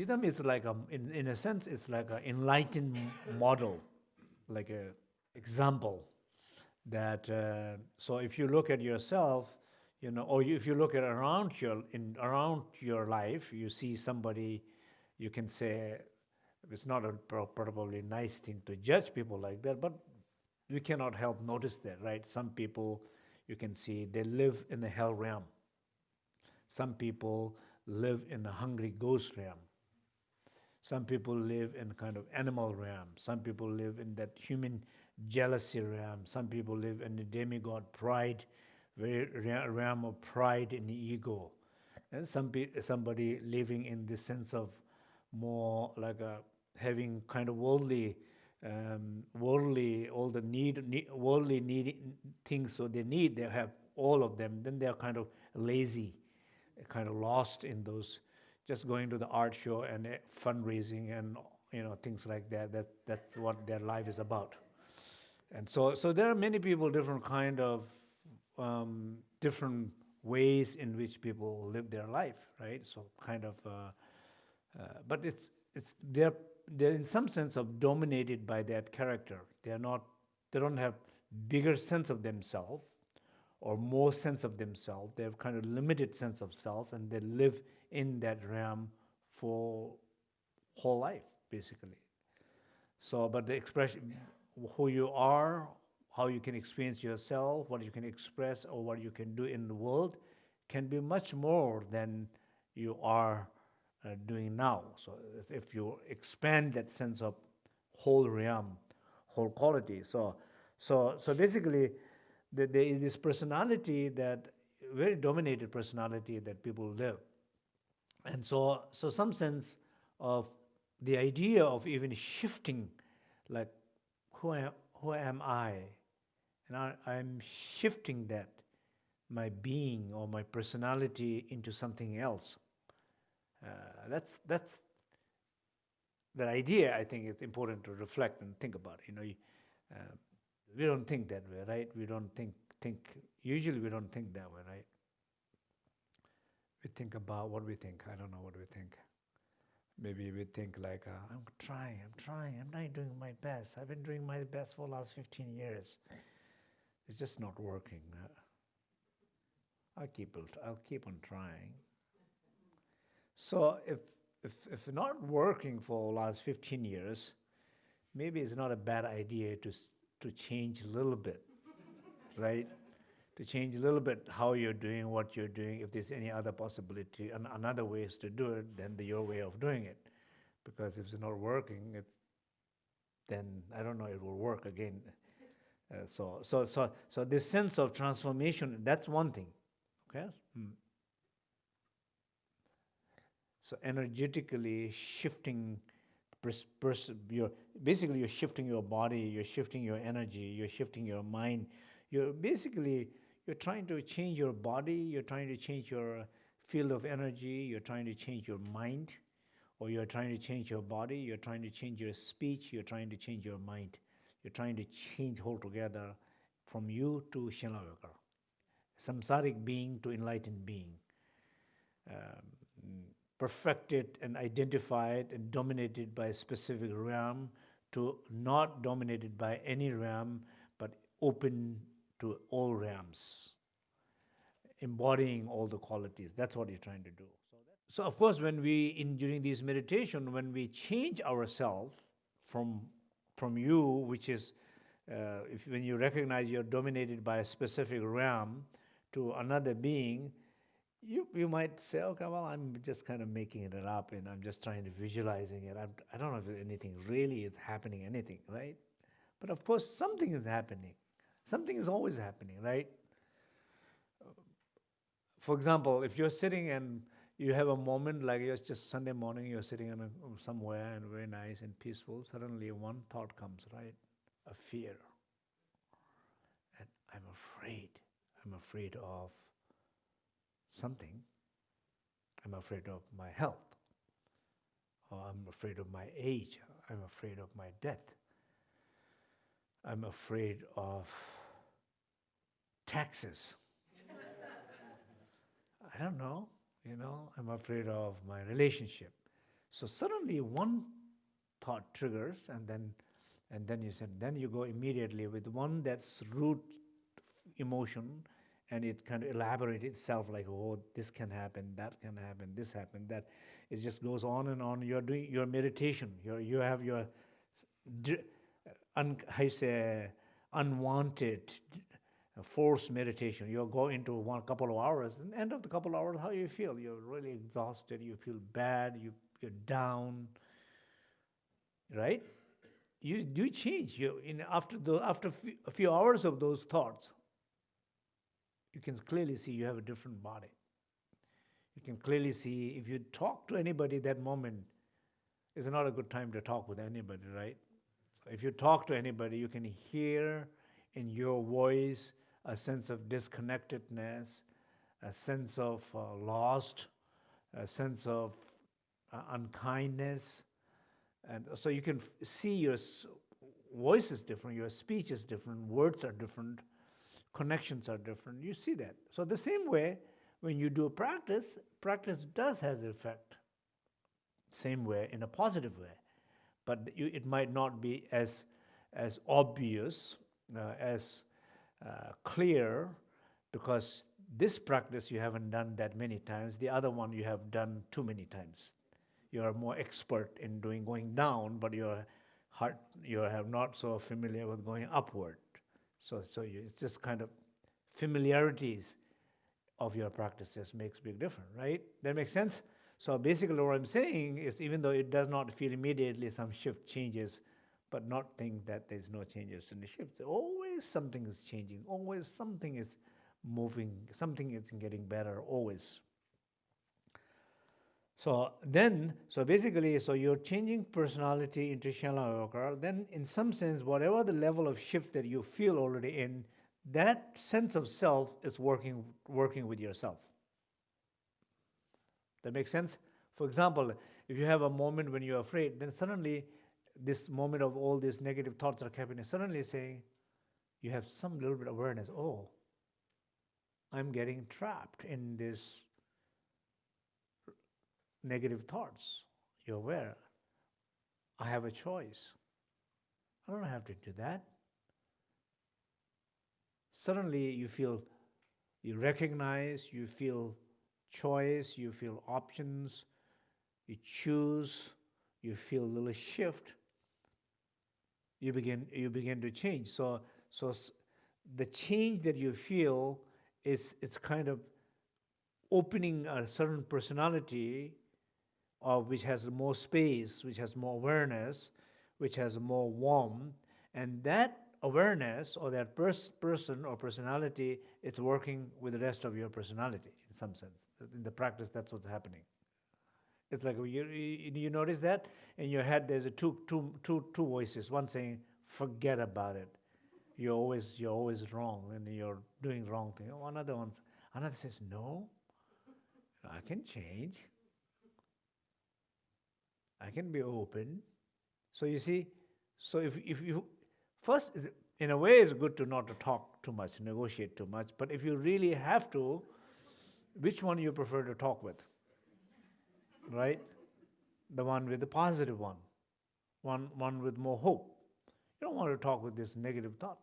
Buddhism is like a, in, in a sense, it's like an enlightened model, like a example that, uh, so if you look at yourself, you know, or if you look at around your, in, around your life, you see somebody, you can say, it's not a probably nice thing to judge people like that, but you cannot help notice that, right? Some people, you can see, they live in the hell realm. Some people live in the hungry ghost realm. Some people live in kind of animal realm. Some people live in that human jealousy realm. Some people live in the demigod pride, very realm of pride and ego. And some somebody living in the sense of more like a having kind of worldly, um, worldly, all the need, need worldly need things so they need, they have all of them. Then they're kind of lazy, kind of lost in those, just going to the art show and uh, fundraising and you know things like that. That that's what their life is about. And so, so there are many people, different kind of, um, different ways in which people live their life, right? So kind of, uh, uh, but it's, it's, they're, they're in some sense of dominated by that character. They're not, they don't have bigger sense of themselves or more sense of themselves. They have kind of limited sense of self and they live in that realm for whole life, basically. So, but the expression, who you are, how you can experience yourself, what you can express or what you can do in the world can be much more than you are uh, doing now. So if, if, you expand that sense of whole realm, whole quality. So, so, so basically, the, there is this personality that, very dominated personality that people live. And so, so some sense of the idea of even shifting, like who am, who am I? And I, I'm shifting that, my being or my personality into something else. Uh, that's, that's the idea I think it's important to reflect and think about. You know, uh, we don't think that way, right? We don't think, think, usually we don't think that way, right? We think about what we think. I don't know what we think maybe we think like, uh, I'm trying, I'm trying, I'm not doing my best. I've been doing my best for the last 15 years. It's just not working. I'll keep, I'll keep on trying. So if, if, if not working for the last 15 years, maybe it's not a bad idea to, to change a little bit, right? To change a little bit how you're doing what you're doing, if there's any other possibility and another ways to do it than the, your way of doing it. Because if it's not working, it's, then I don't know it will work again. Uh, so, so, so, so this sense of transformation, that's one thing, okay? Hmm. So energetically shifting, your, basically you're shifting your body, you're shifting your energy, you're shifting your mind. You're basically you're trying to change your body, you're trying to change your field of energy, you're trying to change your mind, or you're trying to change your body, you're trying to change your speech, you're trying to change your mind. You're trying to change altogether from you to Shenla Odker, samsaric being to enlightened being, um, perfected and identified and dominated by a specific realm to not dominated by any realm, but open to all realms, embodying all the qualities. That's what you're trying to do. So, of course, when we, in during this meditation, when we change ourselves from, from you, which is, uh, if, when you recognize you're dominated by a specific realm, to another being, you, you might say, okay, well, I'm just kind of making it up and I'm just trying to visualizing it. I'm, I do not know if anything really is happening, anything, right? But of course, something is happening. Something is always happening, right? For example, if you're sitting and you have a moment like it's just Sunday morning, you're sitting a, somewhere and very nice and peaceful, suddenly one thought comes, right? A fear. And I'm afraid. I'm afraid of something. I'm afraid of my health. Or I'm afraid of my age. I'm afraid of my death. I'm afraid of taxes. I don't know, you know, I'm afraid of my relationship. So suddenly one thought triggers, and then, and then you said, then you go immediately with one that's root emotion, and it kind of elaborates itself like, oh, this can happen, that can happen, this happened, that. It just goes on and on. You're doing your meditation. you you have your, un, I say, unwanted uh, forced meditation. You go into one couple of hours, and end of the couple of hours, how you feel? You're really exhausted. You feel bad. You you're down. Right? You do change. You in after the after a few hours of those thoughts, you can clearly see you have a different body. You can clearly see if you talk to anybody that moment, it's not a good time to talk with anybody, right? So if you talk to anybody, you can hear in your voice a sense of disconnectedness, a sense of uh, lost, a sense of uh, unkindness. And so you can see your voice is different, your speech is different, words are different, connections are different. You see that. So the same way, when you do a practice, practice does has effect. Same way, in a positive way. But you, it might not be as, as obvious, uh, as uh, clear, because this practice you haven't done that many times. The other one you have done too many times. You are more expert in doing going down, but your heart you have not so familiar with going upward. So, so you, it's just kind of familiarities of your practices makes big difference, right? That makes sense? So basically what I'm saying is even though it does not feel immediately some shift changes, but not think that there's no changes in the shift. Always something is changing, always something is moving, something is getting better, always. So then, so basically, so you're changing personality into Shenla then in some sense, whatever the level of shift that you feel already in, that sense of self is working, working with yourself. That makes sense? For example, if you have a moment when you're afraid, then suddenly this moment of all these negative thoughts are happening, suddenly saying, you have some little bit of awareness, oh, I'm getting trapped in this negative thoughts. You're aware. I have a choice. I don't have to do that suddenly you feel, you recognize, you feel choice, you feel options, you choose, you feel a little shift, you begin, you begin to change. So, so the change that you feel is it's kind of opening a certain personality of which has more space, which has more awareness, which has more warmth, and that awareness or that pers person or personality is working with the rest of your personality in some sense. In the practice, that's what's happening. It's like you, you, you notice that in your head there's a two, two, two, two voices. One saying, forget about it. You're always, you're always wrong and you're doing wrong thing. Another one, another says, no, I can change. I can be open. So you see, so if, if you First, in a way, it's good to not to talk too much, negotiate too much. But if you really have to, which one you prefer to talk with? Right? The one with the positive one, one, one with more hope. You don't want to talk with this negative thought.